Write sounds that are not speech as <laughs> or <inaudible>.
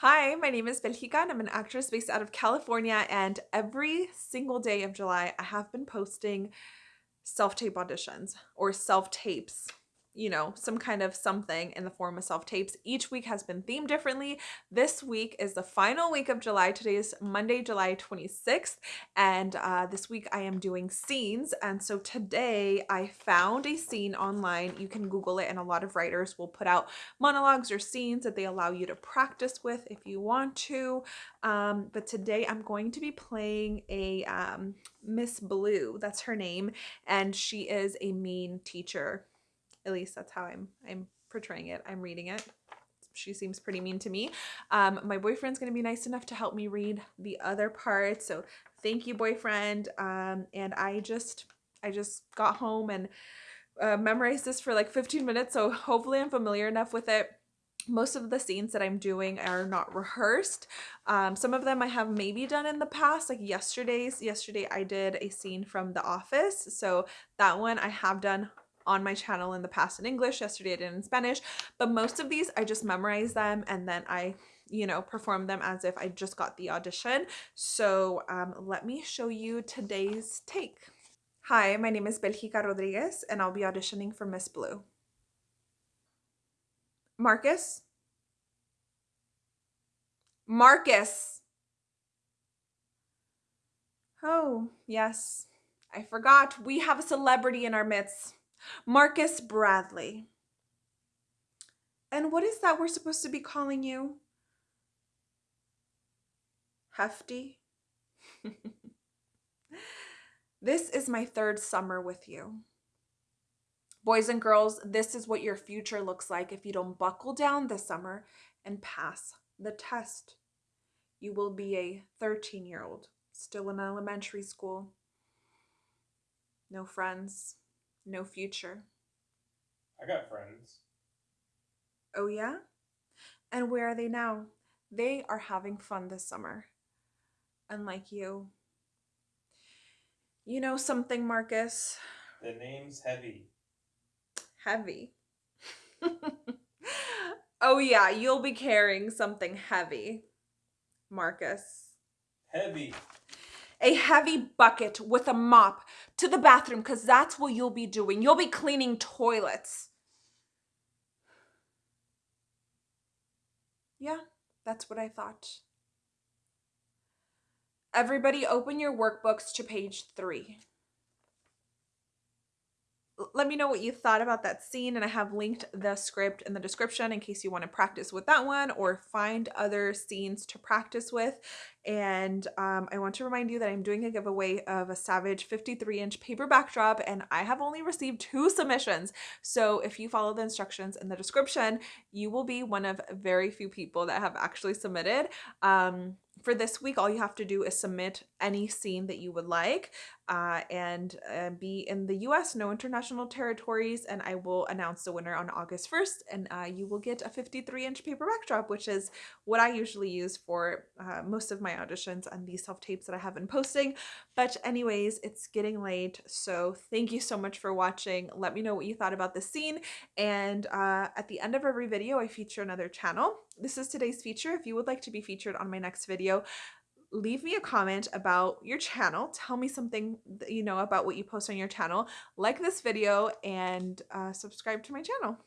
Hi, my name is Belgica and I'm an actress based out of California and every single day of July I have been posting self-tape auditions or self-tapes you know, some kind of something in the form of self-tapes. Each week has been themed differently. This week is the final week of July. Today is Monday, July 26th. And uh, this week I am doing scenes. And so today I found a scene online. You can Google it and a lot of writers will put out monologues or scenes that they allow you to practice with if you want to. Um, but today I'm going to be playing a um, Miss Blue. That's her name. And she is a mean teacher at least that's how I'm I'm portraying it. I'm reading it. She seems pretty mean to me. Um, my boyfriend's gonna be nice enough to help me read the other part. So thank you, boyfriend. Um, and I just I just got home and uh, memorized this for like 15 minutes. So hopefully I'm familiar enough with it most of the scenes that I'm doing are not rehearsed. Um, some of them I have maybe done in the past, like yesterday's. Yesterday I did a scene from The Office. So that one I have done on my channel in the past in English. Yesterday I did in Spanish, but most of these I just memorize them and then I you know, perform them as if I just got the audition. So um, let me show you today's take. Hi, my name is Belgica Rodriguez and I'll be auditioning for Miss Blue. Marcus? Marcus! Oh, yes. I forgot. We have a celebrity in our midst. Marcus Bradley. And what is that we're supposed to be calling you? Hefty? <laughs> this is my third summer with you. Boys and girls, this is what your future looks like if you don't buckle down this summer and pass the test. You will be a 13 year old, still in elementary school. No friends, no future. I got friends. Oh, yeah? And where are they now? They are having fun this summer. Unlike you. You know something, Marcus? The name's Heavy. Heavy. <laughs> oh, yeah, you'll be carrying something heavy, Marcus. Heavy a heavy bucket with a mop to the bathroom because that's what you'll be doing. You'll be cleaning toilets. Yeah, that's what I thought. Everybody open your workbooks to page three let me know what you thought about that scene and I have linked the script in the description in case you want to practice with that one or find other scenes to practice with. And um, I want to remind you that I'm doing a giveaway of a Savage 53 inch paper backdrop and I have only received two submissions. So if you follow the instructions in the description, you will be one of very few people that have actually submitted. Um, for this week, all you have to do is submit any scene that you would like uh, and uh, be in the US, no international territories, and I will announce the winner on August 1st, and uh, you will get a 53 inch paper backdrop, which is what I usually use for uh, most of my auditions and these self tapes that I have been posting. But, anyways, it's getting late, so thank you so much for watching. Let me know what you thought about the scene, and uh, at the end of every video, I feature another channel. This is today's feature. If you would like to be featured on my next video, leave me a comment about your channel. Tell me something, you know, about what you post on your channel. Like this video and uh, subscribe to my channel.